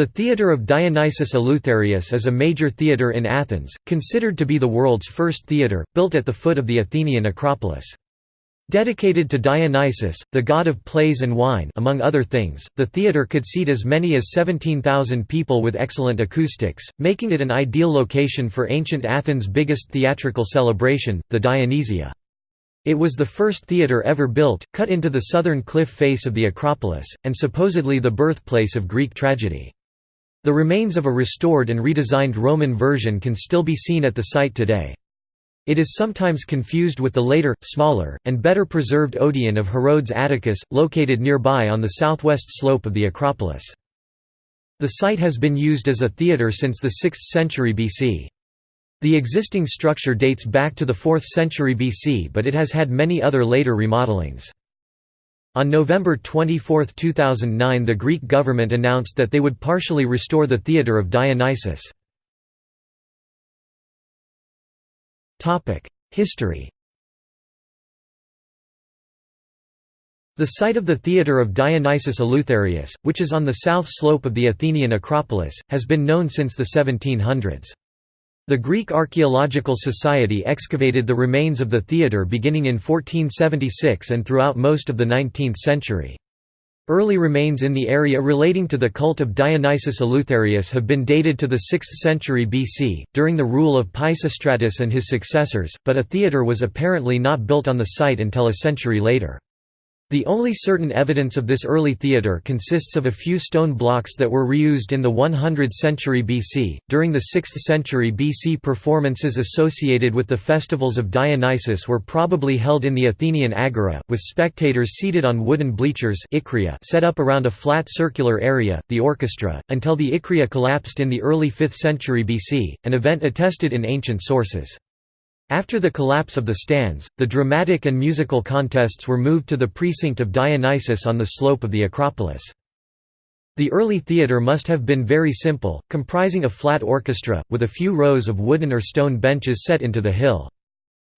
The Theatre of Dionysius Eleutherius is a major theatre in Athens, considered to be the world's first theatre, built at the foot of the Athenian Acropolis. Dedicated to Dionysus, the god of plays and wine among other things, the theatre could seat as many as 17,000 people with excellent acoustics, making it an ideal location for ancient Athens' biggest theatrical celebration, the Dionysia. It was the first theatre ever built, cut into the southern cliff face of the Acropolis, and supposedly the birthplace of Greek tragedy. The remains of a restored and redesigned Roman version can still be seen at the site today. It is sometimes confused with the later, smaller, and better preserved Odeon of Herodes Atticus, located nearby on the southwest slope of the Acropolis. The site has been used as a theatre since the 6th century BC. The existing structure dates back to the 4th century BC but it has had many other later remodelings. On November 24, 2009 the Greek government announced that they would partially restore the Theatre of Dionysus. History The site of the Theatre of Dionysus Eleutherius, which is on the south slope of the Athenian Acropolis, has been known since the 1700s. The Greek Archaeological Society excavated the remains of the theatre beginning in 1476 and throughout most of the 19th century. Early remains in the area relating to the cult of Dionysus Eleutherius have been dated to the 6th century BC, during the rule of Pisistratus and his successors, but a theatre was apparently not built on the site until a century later. The only certain evidence of this early theatre consists of a few stone blocks that were reused in the 100th century BC. During the 6th century BC, performances associated with the festivals of Dionysus were probably held in the Athenian agora, with spectators seated on wooden bleachers set up around a flat circular area, the orchestra, until the ikria collapsed in the early 5th century BC, an event attested in ancient sources. After the collapse of the stands, the dramatic and musical contests were moved to the precinct of Dionysus on the slope of the Acropolis. The early theatre must have been very simple, comprising a flat orchestra, with a few rows of wooden or stone benches set into the hill.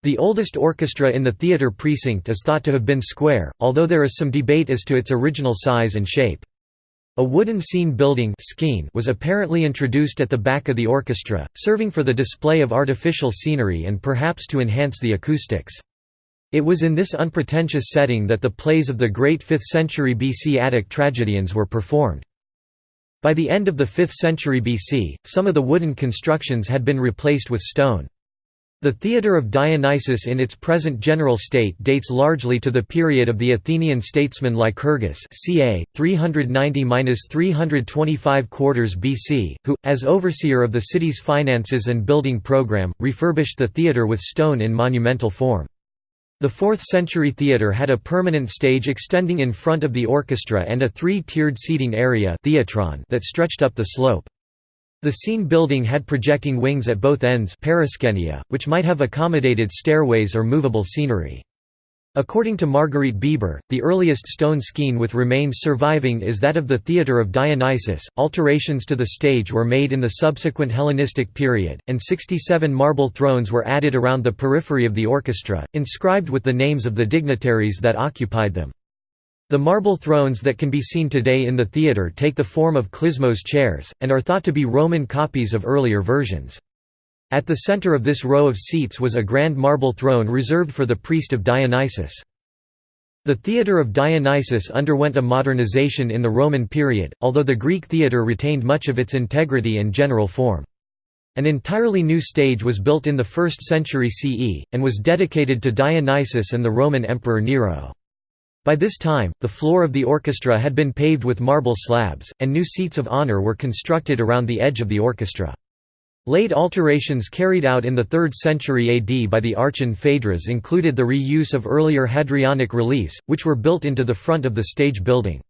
The oldest orchestra in the theatre precinct is thought to have been square, although there is some debate as to its original size and shape. A wooden scene building was apparently introduced at the back of the orchestra, serving for the display of artificial scenery and perhaps to enhance the acoustics. It was in this unpretentious setting that the plays of the great 5th century BC Attic tragedians were performed. By the end of the 5th century BC, some of the wooden constructions had been replaced with stone. The theatre of Dionysus in its present general state dates largely to the period of the Athenian statesman Lycurgus ca. 390–325 quarters BC, who, as overseer of the city's finances and building program, refurbished the theatre with stone in monumental form. The 4th-century theatre had a permanent stage extending in front of the orchestra and a three-tiered seating area that stretched up the slope. The scene building had projecting wings at both ends which might have accommodated stairways or movable scenery. According to Marguerite Bieber, the earliest stone skene with remains surviving is that of the Theatre of Dionysus. Alterations to the stage were made in the subsequent Hellenistic period, and 67 marble thrones were added around the periphery of the orchestra, inscribed with the names of the dignitaries that occupied them. The marble thrones that can be seen today in the theatre take the form of klismos chairs, and are thought to be Roman copies of earlier versions. At the center of this row of seats was a grand marble throne reserved for the priest of Dionysus. The theatre of Dionysus underwent a modernization in the Roman period, although the Greek theatre retained much of its integrity and general form. An entirely new stage was built in the 1st century CE, and was dedicated to Dionysus and the Roman Emperor Nero. By this time, the floor of the orchestra had been paved with marble slabs, and new seats of honor were constructed around the edge of the orchestra. Late alterations carried out in the 3rd century AD by the Archon Phaedrus included the reuse of earlier Hadrianic reliefs, which were built into the front of the stage building.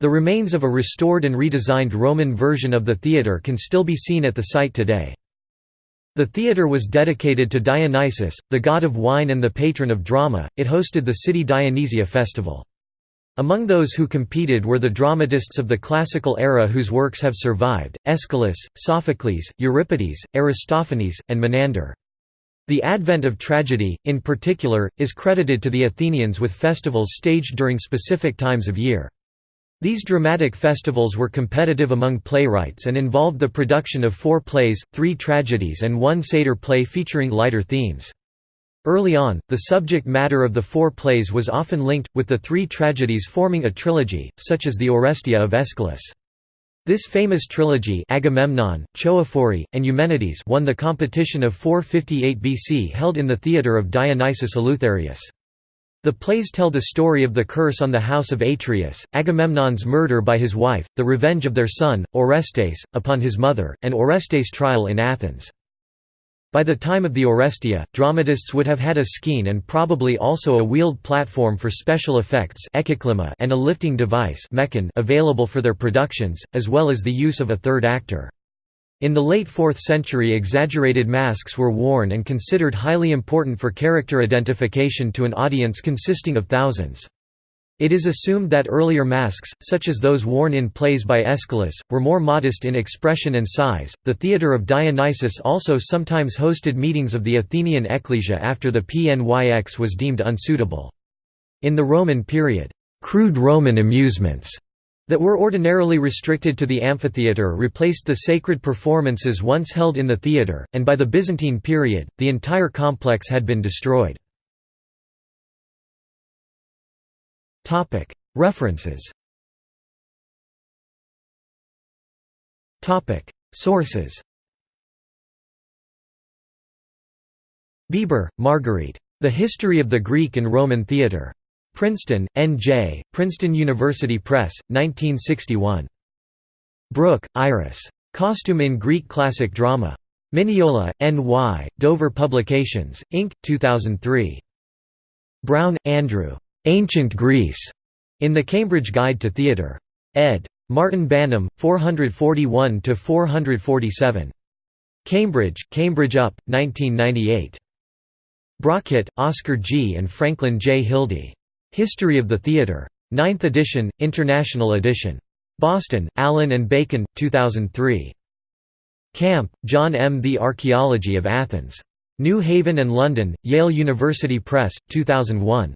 The remains of a restored and redesigned Roman version of the theatre can still be seen at the site today. The theatre was dedicated to Dionysus, the god of wine and the patron of drama. It hosted the City Dionysia festival. Among those who competed were the dramatists of the classical era whose works have survived, Aeschylus, Sophocles, Euripides, Aristophanes, and Menander. The advent of tragedy, in particular, is credited to the Athenians with festivals staged during specific times of year. These dramatic festivals were competitive among playwrights and involved the production of four plays, three tragedies and one satyr play featuring lighter themes. Early on, the subject matter of the four plays was often linked, with the three tragedies forming a trilogy, such as the Oresteia of Aeschylus. This famous trilogy Agamemnon, Choephori, and Eumenides won the competition of 458 BC held in the theatre of Dionysius Eleutherius. The plays tell the story of the curse on the house of Atreus, Agamemnon's murder by his wife, the revenge of their son, Orestes, upon his mother, and Orestes' trial in Athens. By the time of the Oresteia, dramatists would have had a skene and probably also a wheeled platform for special effects and a lifting device available for their productions, as well as the use of a third actor. In the late 4th century exaggerated masks were worn and considered highly important for character identification to an audience consisting of thousands. It is assumed that earlier masks, such as those worn in plays by Aeschylus, were more modest in expression and size. The theatre of Dionysus also sometimes hosted meetings of the Athenian ecclesia after the PNYX was deemed unsuitable. In the Roman period, crude Roman amusements that were ordinarily restricted to the amphitheatre replaced the sacred performances once held in the theatre, and by the Byzantine period, the entire complex had been destroyed. References Sources Bieber, Marguerite. The History of the Greek and Roman Theatre. Princeton, N.J., Princeton University Press, 1961. Brooke, Iris. Costume in Greek Classic Drama. Mineola, N.Y., Dover Publications, Inc., 2003. Brown, Andrew. Ancient Greece, in the Cambridge Guide to Theatre. ed. Martin Banham, 441–447. Cambridge, Cambridge UP, 1998. Brockett, Oscar G. and Franklin J. Hildy. History of the Theatre. 9th edition, International edition. Boston, Allyn and Bacon, 2003. Camp, John M. The Archaeology of Athens. New Haven and London, Yale University Press, 2001.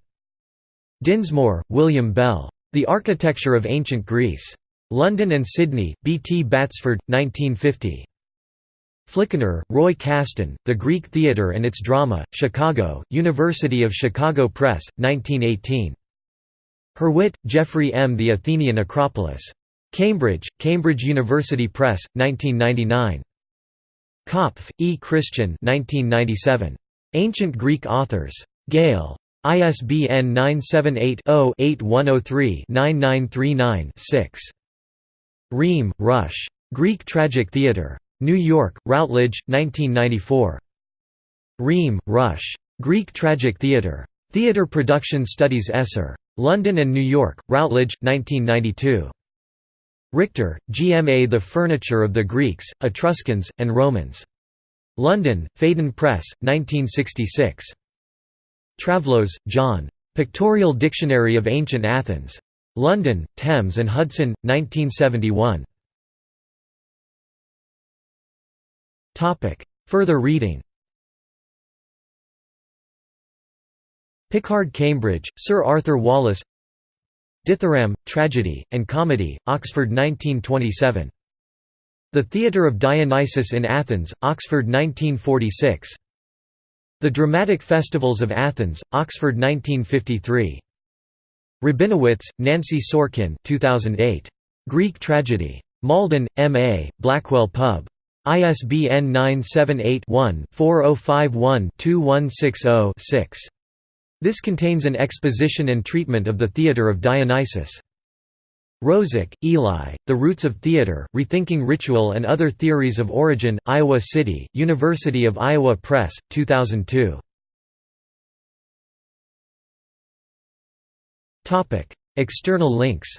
Dinsmoor, William Bell. The Architecture of Ancient Greece. London and Sydney, B. T. Batsford, 1950. Flickinger, Roy Caston, The Greek Theatre and Its Drama, Chicago, University of Chicago Press, 1918. Hurwit, Jeffrey M. The Athenian Acropolis. Cambridge, Cambridge University Press, 1999. Kopff, E. Christian 1997. Ancient Greek Authors. Gale. ISBN 978-0-8103-9939-6. Rehm, Rush. Greek Tragic Theatre. New York, Routledge, 1994. Rehm, Rush. Greek Tragic Theatre. Theatre Production Studies Esser. London and New York, Routledge, 1992. Richter, GMA The Furniture of the Greeks, Etruscans, and Romans. London, Phaidon Press, 1966. Travlos, John. Pictorial Dictionary of Ancient Athens. London, Thames and Hudson, 1971. Further reading Pickard Cambridge, Sir Arthur Wallace Dithyramb, Tragedy, and Comedy, Oxford 1927. The Theatre of Dionysus in Athens, Oxford 1946. The Dramatic Festivals of Athens, Oxford 1953. Rabinowitz, Nancy Sorkin 2008. Greek Tragedy. Malden, M.A., Blackwell Pub. ISBN 978-1-4051-2160-6. This contains an exposition and treatment of the theatre of Dionysus. Rozik, Eli, The Roots of Theatre, Rethinking Ritual and Other Theories of Origin, Iowa City, University of Iowa Press, 2002. External links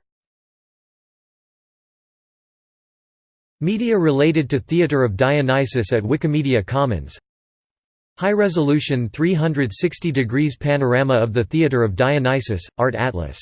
Media related to Theatre of Dionysus at Wikimedia Commons. High-resolution 360 degrees panorama of the Theatre of Dionysus, Art Atlas